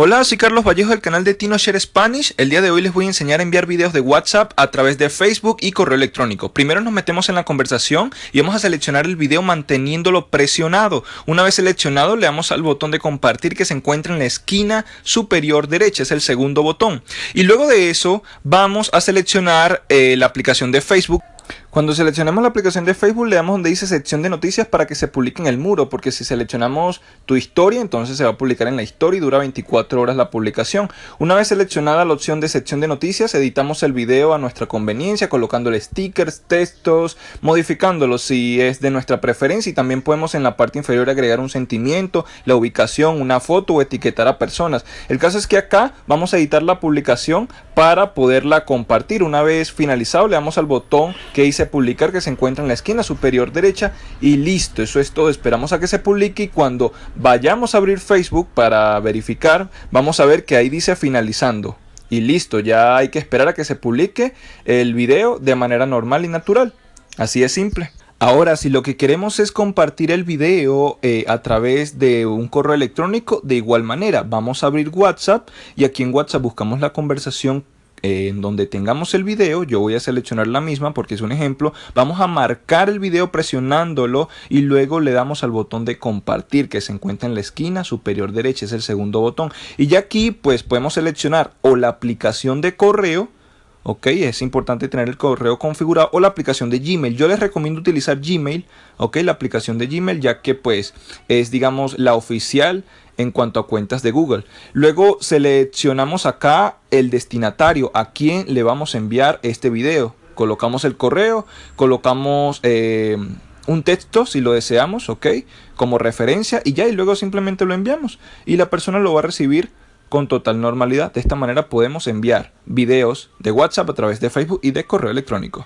Hola, soy Carlos Vallejo del canal de TinoShare Spanish. El día de hoy les voy a enseñar a enviar videos de WhatsApp a través de Facebook y correo electrónico. Primero nos metemos en la conversación y vamos a seleccionar el video manteniéndolo presionado. Una vez seleccionado le damos al botón de compartir que se encuentra en la esquina superior derecha, es el segundo botón. Y luego de eso vamos a seleccionar eh, la aplicación de Facebook. Cuando seleccionamos la aplicación de Facebook le damos donde dice sección de noticias para que se publique en el muro, porque si seleccionamos tu historia, entonces se va a publicar en la historia y dura 24 horas la publicación. Una vez seleccionada la opción de sección de noticias, editamos el video a nuestra conveniencia, colocándole stickers, textos, modificándolo si es de nuestra preferencia y también podemos en la parte inferior agregar un sentimiento, la ubicación, una foto o etiquetar a personas. El caso es que acá vamos a editar la publicación para poderla compartir. Una vez finalizado le damos al botón que dice publicar que se encuentra en la esquina superior derecha y listo, eso es todo. Esperamos a que se publique y cuando vayamos a abrir Facebook para verificar, vamos a ver que ahí dice finalizando. Y listo, ya hay que esperar a que se publique el video de manera normal y natural. Así es simple. Ahora, si lo que queremos es compartir el video eh, a través de un correo electrónico, de igual manera, vamos a abrir WhatsApp y aquí en WhatsApp buscamos la conversación en donde tengamos el video, yo voy a seleccionar la misma porque es un ejemplo, vamos a marcar el video presionándolo y luego le damos al botón de compartir que se encuentra en la esquina superior derecha, es el segundo botón. Y ya aquí pues podemos seleccionar o la aplicación de correo, ok, es importante tener el correo configurado o la aplicación de Gmail. Yo les recomiendo utilizar Gmail, ok, la aplicación de Gmail ya que pues es digamos la oficial en cuanto a cuentas de Google. Luego seleccionamos acá el destinatario, a quién le vamos a enviar este video. Colocamos el correo, colocamos eh, un texto si lo deseamos, ok, como referencia y ya, y luego simplemente lo enviamos. Y la persona lo va a recibir con total normalidad. De esta manera podemos enviar videos de WhatsApp a través de Facebook y de correo electrónico.